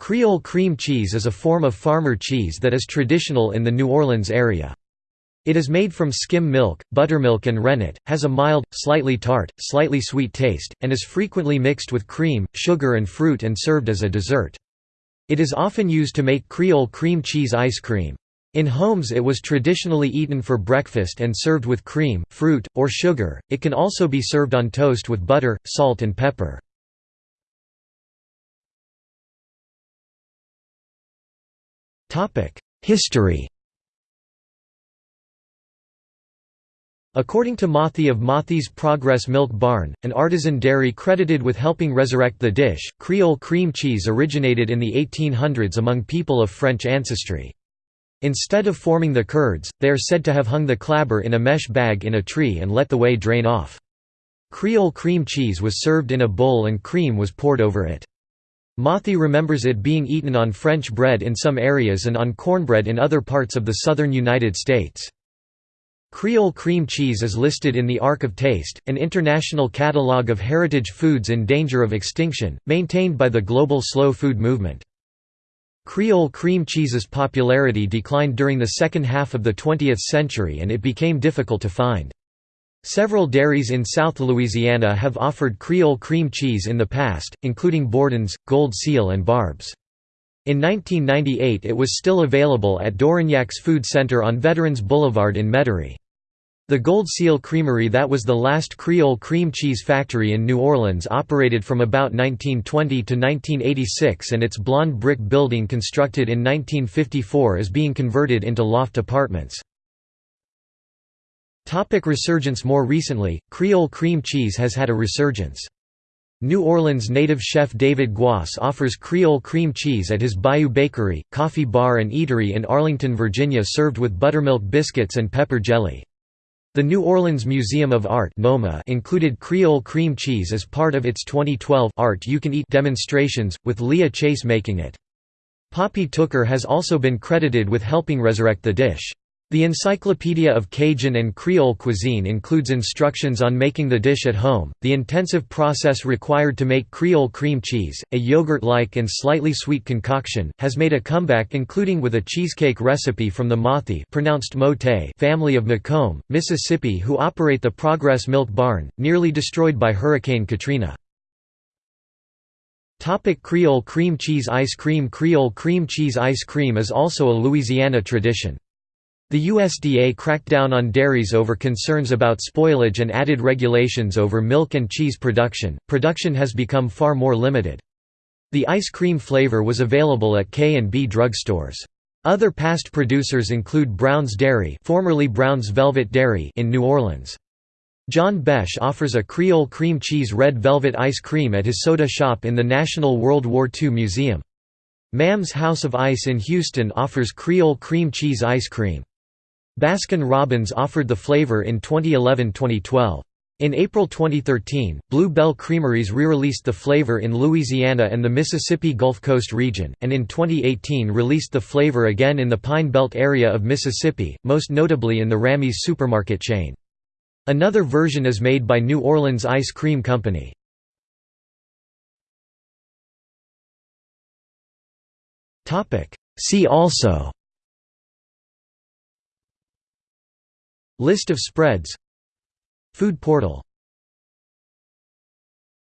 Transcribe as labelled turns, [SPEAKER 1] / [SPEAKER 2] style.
[SPEAKER 1] Creole cream cheese is a form of farmer cheese that is traditional in the New Orleans area. It is made from skim milk, buttermilk and rennet, has a mild, slightly tart, slightly sweet taste, and is frequently mixed with cream, sugar and fruit and served as a dessert. It is often used to make Creole cream cheese ice cream. In homes it was traditionally eaten for breakfast and served with cream, fruit, or sugar. It can also be served on toast with butter, salt and pepper. History According to Mauthe of Mauthe's Progress Milk Barn, an artisan dairy credited with helping resurrect the dish, Creole cream cheese originated in the 1800s among people of French ancestry. Instead of forming the curds, they are said to have hung the clabber in a mesh bag in a tree and let the whey drain off. Creole cream cheese was served in a bowl and cream was poured over it. Mauthe remembers it being eaten on French bread in some areas and on cornbread in other parts of the southern United States. Creole cream cheese is listed in the Ark of Taste, an international catalogue of heritage foods in danger of extinction, maintained by the global slow food movement. Creole cream cheese's popularity declined during the second half of the 20th century and it became difficult to find. Several dairies in South Louisiana have offered Creole cream cheese in the past, including Borden's, Gold Seal and Barb's. In 1998 it was still available at Dorignac's Food Center on Veterans Boulevard in Metairie. The Gold Seal Creamery that was the last Creole cream cheese factory in New Orleans operated from about 1920 to 1986 and its blonde brick building constructed in 1954 is being converted into loft apartments. Topic resurgence More recently, Creole cream cheese has had a resurgence. New Orleans native chef David Guas offers Creole cream cheese at his Bayou Bakery, coffee bar and eatery in Arlington, Virginia served with buttermilk biscuits and pepper jelly. The New Orleans Museum of Art included Creole cream cheese as part of its 2012 Art You Can Eat demonstrations, with Leah Chase making it. Poppy Tooker has also been credited with helping resurrect the dish. The Encyclopedia of Cajun and Creole Cuisine includes instructions on making the dish at home. The intensive process required to make Creole cream cheese, a yogurt-like and slightly sweet concoction, has made a comeback including with a cheesecake recipe from the Mauthe pronounced Mote family of McComb, Mississippi who operate the Progress Milk Barn, nearly destroyed by Hurricane Katrina. Topic Creole cream cheese ice cream Creole cream cheese ice cream is also a Louisiana tradition. The USDA cracked down on dairies over concerns about spoilage and added regulations over milk and cheese production. Production has become far more limited. The ice cream flavor was available at K&B drugstores. Other past producers include Brown's Dairy, formerly Brown's Velvet Dairy in New Orleans. John Besh offers a Creole cream cheese red velvet ice cream at his soda shop in the National World War II Museum. Mam's House of Ice in Houston offers Creole cream cheese ice cream. Baskin-Robbins offered the flavor in 2011–2012. In April 2013, Blue Bell Creameries re-released the flavor in Louisiana and the Mississippi Gulf Coast region, and in 2018 released the flavor again in the Pine Belt area of Mississippi, most notably in the Ramey's supermarket chain. Another version is made by New Orleans Ice Cream Company. See also List of spreads. Food portal